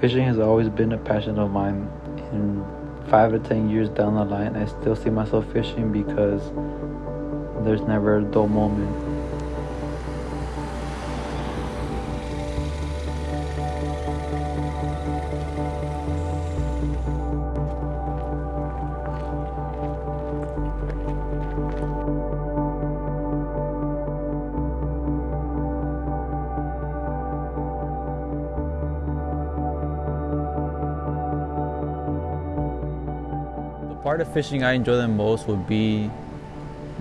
Fishing has always been a passion of mine. In five to ten years down the line, I still see myself fishing because there's never a dull moment. Part of fishing I enjoy the most would be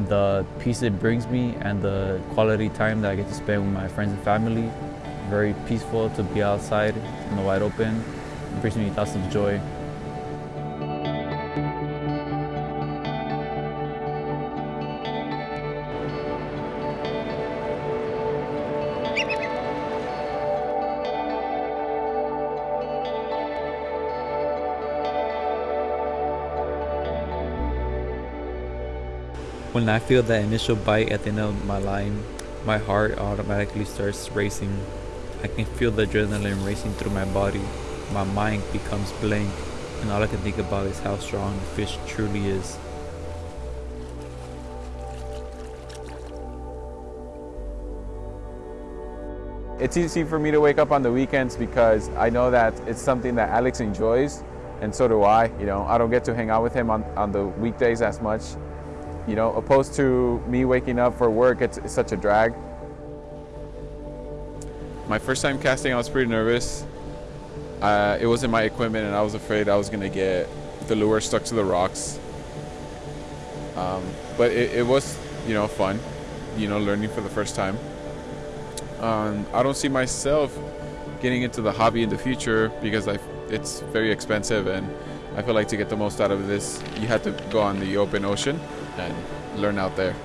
the peace it brings me and the quality time that I get to spend with my friends and family. Very peaceful to be outside in the wide open. It brings me lots of joy. When I feel that initial bite at the end of my line, my heart automatically starts racing. I can feel the adrenaline racing through my body. My mind becomes blank, and all I can think about is how strong the fish truly is. It's easy for me to wake up on the weekends because I know that it's something that Alex enjoys, and so do I. You know, I don't get to hang out with him on, on the weekdays as much, you know, opposed to me waking up for work, it's, it's such a drag. My first time casting, I was pretty nervous. Uh, it wasn't my equipment and I was afraid I was gonna get the lure stuck to the rocks. Um, but it, it, was, you know, fun, you know, learning for the first time. Um, I don't see myself getting into the hobby in the future because I, it's very expensive and I feel like to get the most out of this, you have to go on the open ocean and learn out there.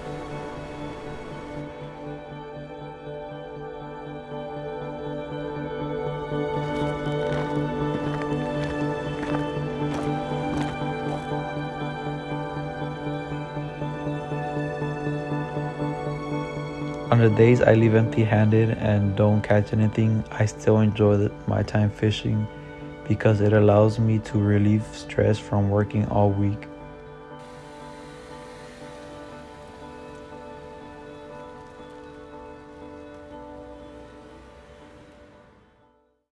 On the days I leave empty handed and don't catch anything, I still enjoy my time fishing because it allows me to relieve stress from working all week.